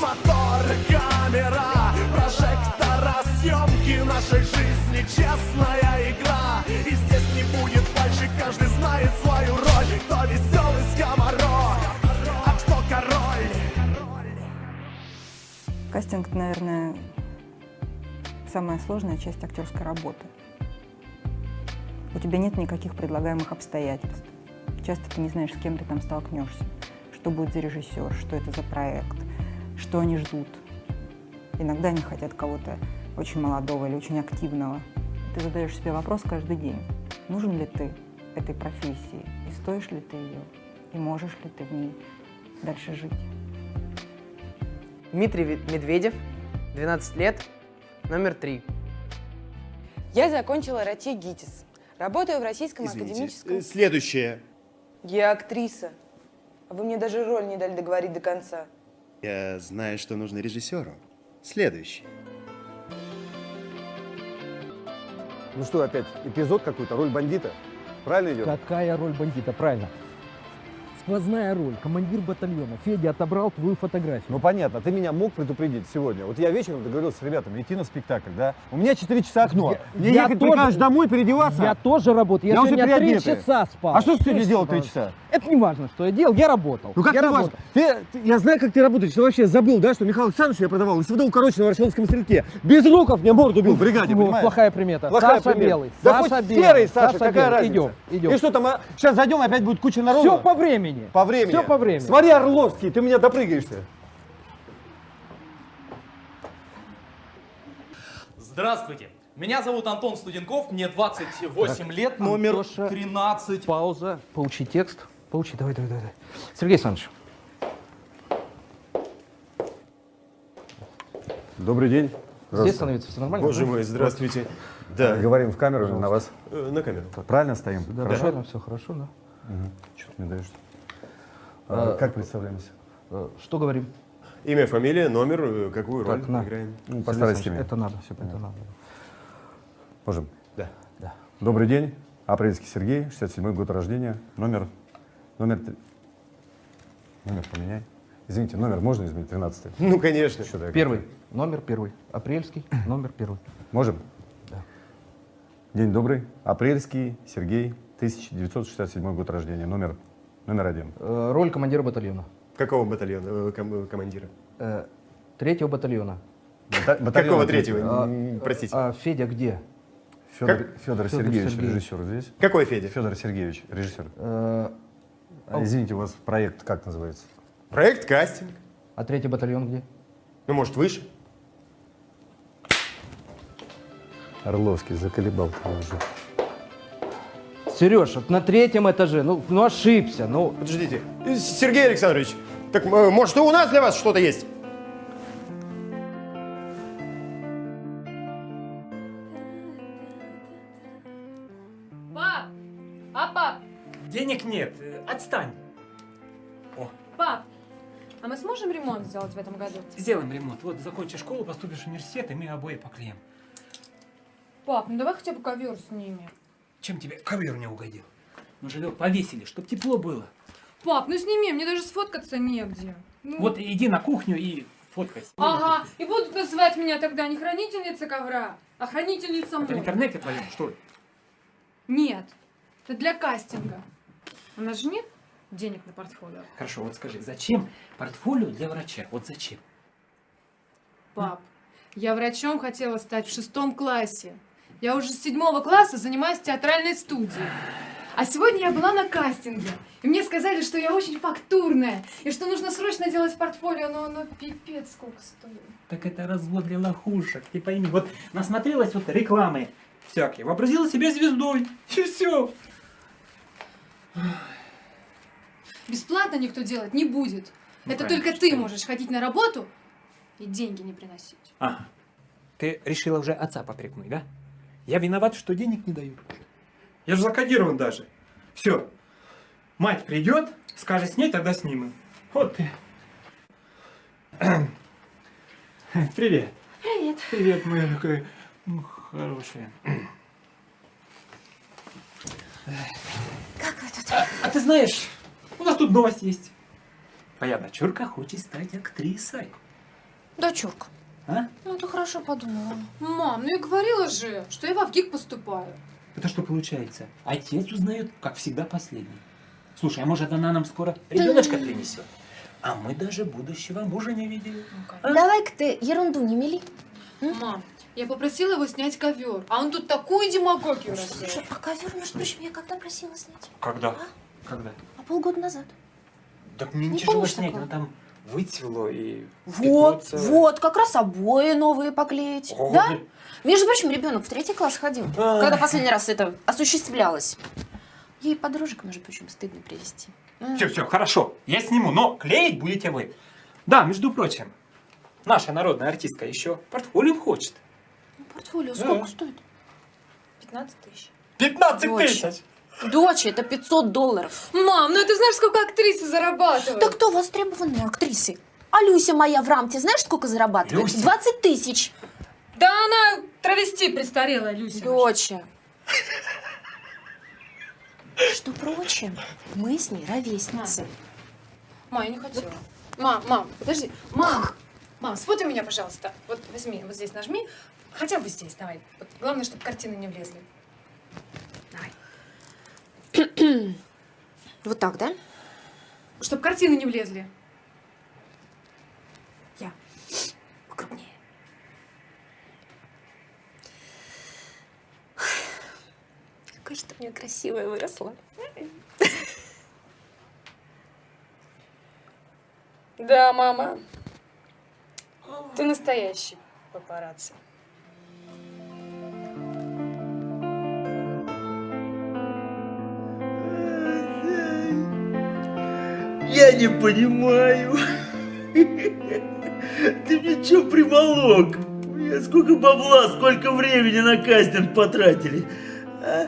Мотор, камера, прожектора, съемки нашей жизни Честная игра. И здесь не будет фальши, каждый знает свою роль. Кто веселый скоморох, а кто король. Кастинг, наверное, самая сложная часть актерской работы. У тебя нет никаких предлагаемых обстоятельств. Часто ты не знаешь, с кем ты там столкнешься, что будет за режиссер, что это за проект, что они ждут. Иногда они хотят кого-то очень молодого или очень активного. Ты задаешь себе вопрос каждый день, нужен ли ты этой профессии, и стоишь ли ты ее, и можешь ли ты в ней дальше жить. Дмитрий Медведев, 12 лет, номер 3. Я закончила РАТИ ГИТИС. Работаю в Российском Извините. академическом... Э, Следующее. Я актриса. Вы мне даже роль не дали договорить до конца. Я знаю, что нужно режиссеру. Следующий. Ну что опять, эпизод какой-то, роль бандита? Правильно идет? Какая роль бандита? Правильно. Сквозная роль. Командир батальона. Федя отобрал твою фотографию. Ну понятно, ты меня мог предупредить сегодня. Вот я вечером договорился с ребятами идти на спектакль, да? У меня 4 часа окно. Я- Мне я ехать тоже- прикажешь домой переодеваться? Я тоже работаю. Я, Я уже сегодня три переодетый. часа спал. А что ты сегодня делал часа. три часа? Это не важно, что я делал. Я работал. Ну как я работал. важно? Ты, ты- я знаю, как ты работаешь. Ты вообще забыл, да, что Михаил Александрович я продавал СВД укороченного в Арсенском стрелке. Без луков мне морду бил в бригаде, Вот, понимаешь? плохая примета. Плохая Саша примета. Белый. Да Саша хоть Белый. серый, Саша, какая Белый. разница? Идем, идем. И что там, а? сейчас зайдем, опять будет куча народу? Все по времени. По времени. Все по времени. Смотри, Орловский, ты меня допрыгаешься. Здравствуйте. Меня зовут Антон Студенков, мне 28 лет, номер Антоша. 13. Пауза. Поучи текст. Поучи, давай, давай, давай. Сергей Александрович. Добрый день. Здесь становится все нормально? Боже мой, здравствуйте. Да, Говорим в камеру или на вас. э, на камеру. Правильно стоим? Да, Хорошо? правильно, все хорошо, да. Что ты мне даешь? А, как представляемся? Э, Что говорим? Имя, фамилия, номер, э, какую роль Так, на. играем. Ну, иметь. Это надо, все это надо. Можем? Да. Да. Добрый день. Апрельский Сергей, 67-й год рождения. Номер... Номер... три- Номер поменяй. Извините, номер можно изменить? 13 Ну, конечно. Что-то я Первый. Номер первый. Апрельский. Номер первый. Можем? Да. День добрый. Апрельский Сергей, 1967 год рождения. Номер, номер один. Э, Роль командира батальона. Какого батальона, э, ком- э, командира? Э, Третьего батальона. Бата- батальон Какого третьего. А, Простите. А Федя где? Федор, Как? Федор Федор Сергеевич, Сергеевич. режиссер здесь. Какой Федя? Федор Сергеевич, режиссер. А, извините, у вас проект как называется? Проект кастинг. А третий батальон где? Ну, может, выше? Орловский, заколебал ты уже. Сереж, вот на третьем этаже. Ну, ну ошибся. Ну, Подождите. Сергей Александрович, так, э, может, и у нас для вас что-то есть? Денег нет, отстань. Пап! А мы сможем ремонт сделать в этом году? Сделаем ремонт. Вот закончишь школу, поступишь в университет, и мы обои поклеим. Пап, ну давай хотя бы ковер сними. Чем тебе ковер не угодил? Ну, живет повесили, чтоб тепло было. Пап, ну сними, мне даже сфоткаться негде. Ну. Вот иди на кухню и фоткайся. Ага, и будут называть меня тогда не хранительница ковра, а хранительница Это в интернете твоем, что ли? Нет, это для кастинга. У нас же нет денег на портфолио. Хорошо, вот скажи, зачем портфолио для врача? Вот зачем? Пап, я врачом хотела стать в шестом классе. Я уже с седьмого класса занимаюсь театральной студией. А сегодня я была на кастинге. И мне сказали, что я очень фактурная. И что нужно срочно делать портфолио, но оно пипец сколько стоит. Так это развод для лохушек, ты пойми. Вот насмотрелась вот рекламы всякие, вообразила себя звездой, и все. Бесплатно никто делать не будет. Ну, Это конечно, только ты что можешь ходить на работу и деньги не приносить. Ага. Ты решила уже отца попрекнуть, да? Я виноват, что денег не даю. Я же закодирован даже. Все. Мать придет, скажет снять, тогда снимем. Вот ты. Привет. Привет. Привет, моя такая хорошая. ты знаешь, у нас тут новость есть. Моя дочурка хочет стать актрисой. Дочурка. А? Ну, ты хорошо подумала. Мам, ну я говорила же, что я в ВГИК поступаю. Это что получается? Отец узнает, как всегда, последний. Слушай, а может она нам скоро ребеночка принесет? А мы даже будущего мужа не видели. Давай-ка ты ерунду не мели. Мам, я попросила его снять ковер, а он тут такую демагогию Слушай, развел. а ковер, между прочим, я когда просила снять? Когда? Когда? А полгода назад. Так мне Не тяжело снять, такого? но там выцвело и... Вот, целое. вот, как раз обои новые поклеить. Ого, да? блин. Между прочим, ребенок в третий класс ходил, А. когда последний раз это осуществлялось. Ей подружек, между прочим, стыдно привезти. М. Все, все, хорошо, я сниму, но клеить будете вы. Да, между прочим, наша народная артистка еще портфолио хочет. Портфолио Да. сколько стоит? 15 тысяч. 15 Дочь. тысяч! Доча, это 500 долларов. Мам, ну ты знаешь, сколько актрисы зарабатывают? Да кто востребованные актрисы? А Люся моя в рамке, знаешь, сколько зарабатывает? Люся? 20 тысяч. Да она травести престарелая, Люся. Доча. Что прочим, мы с ней ровесницы. Мам, я не хотела. Мам, мам, подожди. Мам, мам, сфотай меня, пожалуйста. Вот возьми, вот здесь нажми. Хотя бы здесь, давай. Вот, главное, чтобы картины не влезли. Вот так, да? Чтобы картины не влезли. Я. Покрупнее. Какая же ты у меня красивая выросла. Да, мама. Ты настоящий папарацци. Я не понимаю. Ты мне что приволок? Сколько бабла, сколько времени на кастинг потратили. А?